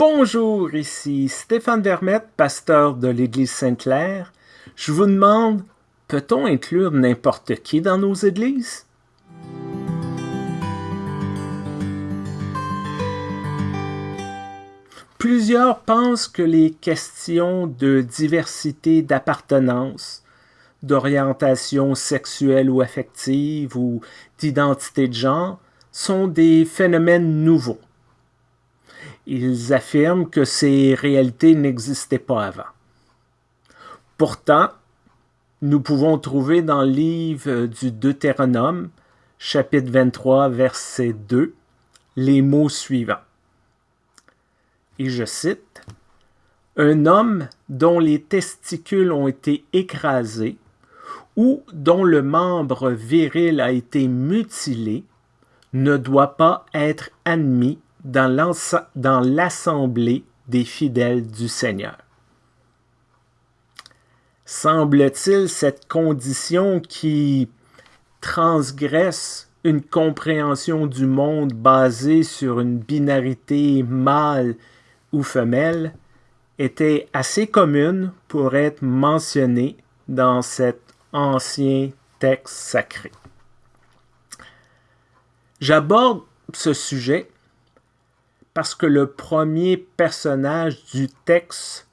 Bonjour, ici Stéphane Vermette, pasteur de l'Église Sainte-Claire. Je vous demande, peut-on inclure n'importe qui dans nos églises? Plusieurs pensent que les questions de diversité d'appartenance, d'orientation sexuelle ou affective ou d'identité de genre sont des phénomènes nouveaux. Ils affirment que ces réalités n'existaient pas avant. Pourtant, nous pouvons trouver dans le livre du Deutéronome, chapitre 23, verset 2, les mots suivants. Et je cite, Un homme dont les testicules ont été écrasés ou dont le membre viril a été mutilé ne doit pas être admis dans l'assemblée des fidèles du Seigneur. Semble-t-il cette condition qui transgresse une compréhension du monde basée sur une binarité mâle ou femelle était assez commune pour être mentionnée dans cet ancien texte sacré. J'aborde ce sujet parce que le premier personnage du texte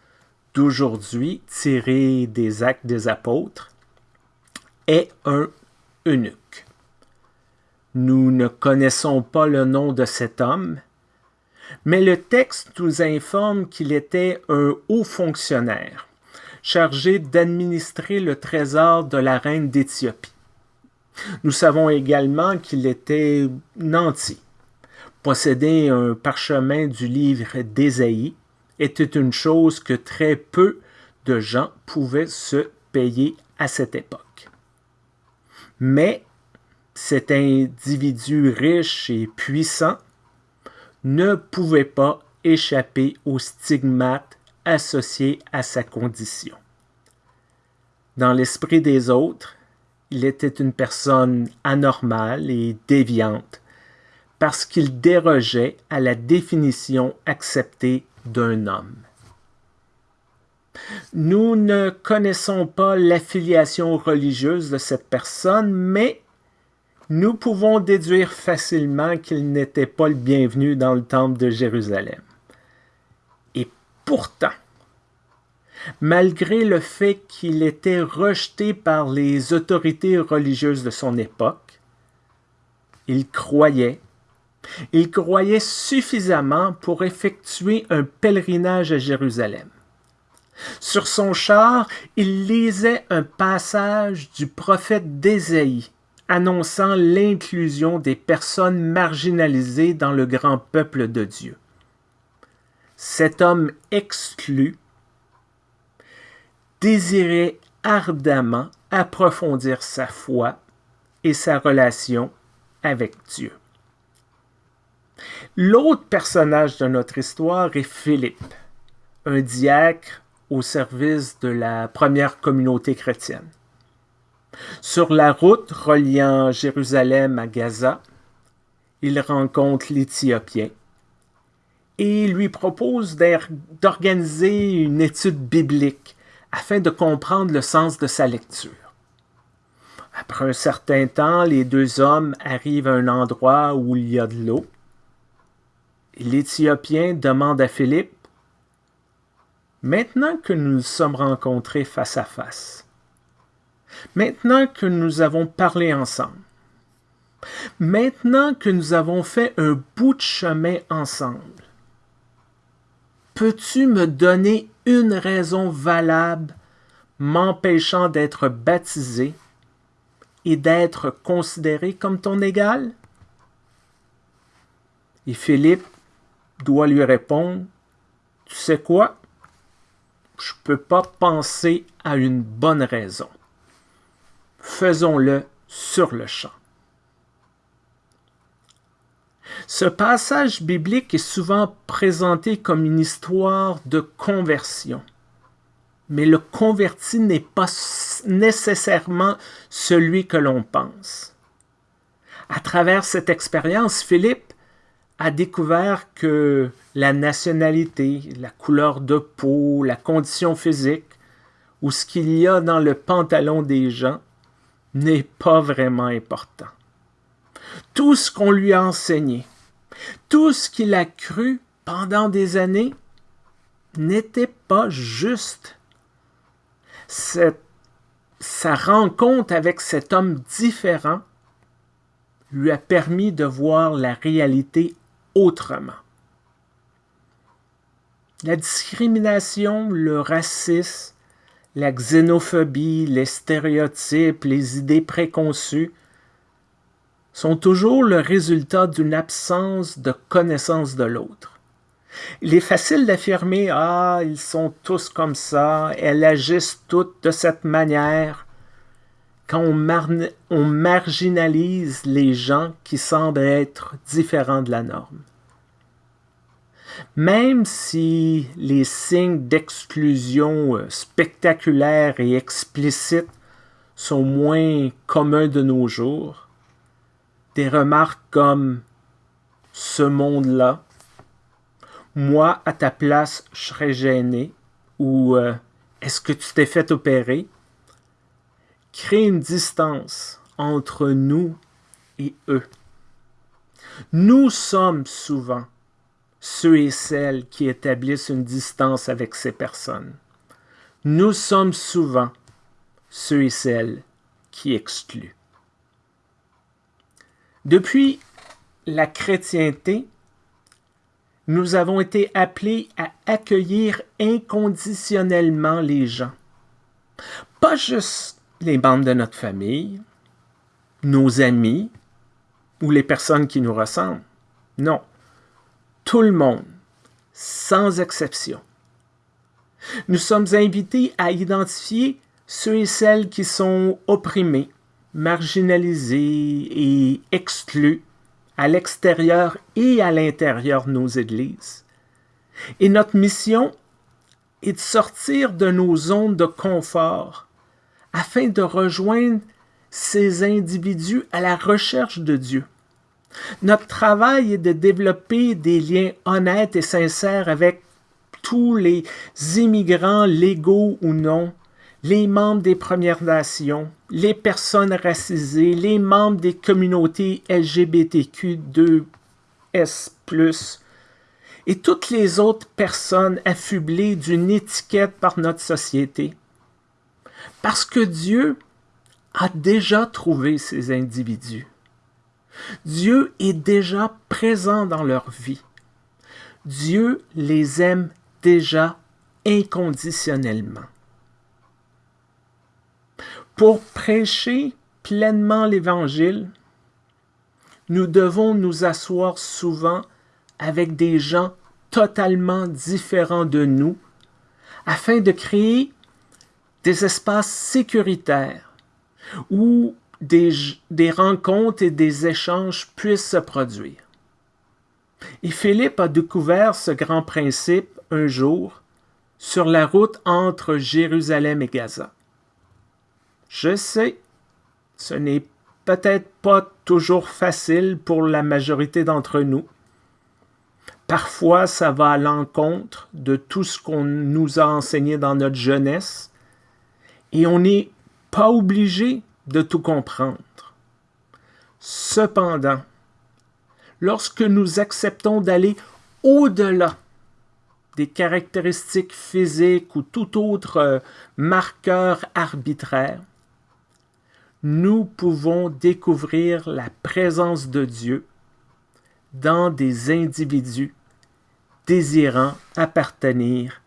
d'aujourd'hui, tiré des actes des apôtres, est un eunuque. Nous ne connaissons pas le nom de cet homme, mais le texte nous informe qu'il était un haut fonctionnaire, chargé d'administrer le trésor de la reine d'Éthiopie. Nous savons également qu'il était nanti. Posséder un parchemin du livre d'Ésaïe était une chose que très peu de gens pouvaient se payer à cette époque. Mais cet individu riche et puissant ne pouvait pas échapper aux stigmates associés à sa condition. Dans l'esprit des autres, il était une personne anormale et déviante parce qu'il dérogeait à la définition acceptée d'un homme. Nous ne connaissons pas l'affiliation religieuse de cette personne, mais nous pouvons déduire facilement qu'il n'était pas le bienvenu dans le temple de Jérusalem. Et pourtant, malgré le fait qu'il était rejeté par les autorités religieuses de son époque, il croyait, il croyait suffisamment pour effectuer un pèlerinage à Jérusalem. Sur son char, il lisait un passage du prophète d'Ésaïe, annonçant l'inclusion des personnes marginalisées dans le grand peuple de Dieu. Cet homme exclu désirait ardemment approfondir sa foi et sa relation avec Dieu. L'autre personnage de notre histoire est Philippe, un diacre au service de la première communauté chrétienne. Sur la route reliant Jérusalem à Gaza, il rencontre l'Éthiopien et lui propose d'organiser une étude biblique afin de comprendre le sens de sa lecture. Après un certain temps, les deux hommes arrivent à un endroit où il y a de l'eau. L'Éthiopien demande à Philippe, Maintenant que nous nous sommes rencontrés face à face, Maintenant que nous avons parlé ensemble, maintenant que nous avons fait un bout de chemin ensemble, peux-tu me donner une raison valable m'empêchant d'être baptisé et d'être considéré comme ton égal? Et Philippe doit lui répondre, Tu sais quoi? Je ne peux pas penser à une bonne raison faisons-le sur le champ. Ce passage biblique est souvent présenté comme une histoire de conversion. Mais le converti n'est pas nécessairement celui que l'on pense. À travers cette expérience, Philippe a découvert que la nationalité, la couleur de peau, la condition physique, ou ce qu'il y a dans le pantalon des gens n'est pas vraiment important. Tout ce qu'on lui a enseigné, tout ce qu'il a cru pendant des années n'était pas juste. Cette, sa rencontre avec cet homme différent lui a permis de voir la réalité autrement. La discrimination, le racisme, la xénophobie, les stéréotypes, les idées préconçues sont toujours le résultat d'une absence de connaissance de l'autre. Il est facile d'affirmer Ah, ils sont tous comme ça, elles agissent toutes de cette manière, quand on, marginalise les gens qui semblent être différents de la norme. Même si les signes d'exclusion euh, spectaculaires et explicites sont moins communs de nos jours, des remarques comme ce monde-là, moi à ta place je serais gêné ou euh, est-ce que tu t'es fait opérer crée une distance entre nous et eux. Nous sommes souvent ceux et celles qui établissent une distance avec ces personnes. Nous sommes souvent ceux et celles qui excluent. Depuis la chrétienté, nous avons été appelés à accueillir inconditionnellement les gens. Pas juste les membres de notre famille, nos amis ou les personnes qui nous ressemblent. Non, tout le monde, sans exception. Nous sommes invités à identifier ceux et celles qui sont opprimés, marginalisés et exclus à l'extérieur et à l'intérieur de nos églises. Et notre mission est de sortir de nos zones de confort afin de rejoindre ces individus à la recherche de Dieu. Notre travail est de développer des liens honnêtes et sincères avec tous les immigrants légaux ou non, les membres des Premières Nations, les personnes racisées, les membres des communautés LGBTQ2S+, et toutes les autres personnes affublées d'une étiquette par notre société. Parce que Dieu a déjà trouvé ces individus. Dieu est déjà présent dans leur vie. Dieu les aime déjà inconditionnellement. Pour prêcher pleinement l'Évangile, nous devons nous asseoir souvent avec des gens totalement différents de nous afin de créer des espaces sécuritaires où des, rencontres et des échanges puissent se produire. Et Philippe a découvert ce grand principe un jour sur la route entre Jérusalem et Gaza. Je sais, ce n'est peut-être pas toujours facile pour la majorité d'entre nous. Parfois, ça va à l'encontre de tout ce qu'on nous a enseigné dans notre jeunesse, et on n'est pas obligé de tout comprendre. Cependant, lorsque nous acceptons d'aller au-delà des caractéristiques physiques ou tout autre euh, marqueur arbitraire, nous pouvons découvrir la présence de Dieu dans des individus désirant appartenir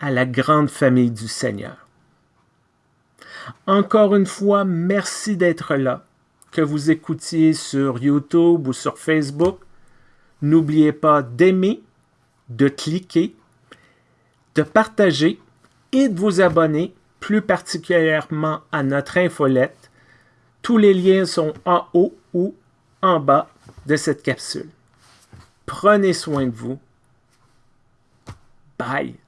à la grande famille du Seigneur. Encore une fois, merci d'être là. Que vous écoutiez sur YouTube ou sur Facebook, n'oubliez pas d'aimer, de cliquer, de partager et de vous abonner plus particulièrement à notre infolette. Tous les liens sont en haut ou en bas de cette capsule. Prenez soin de vous. Bye.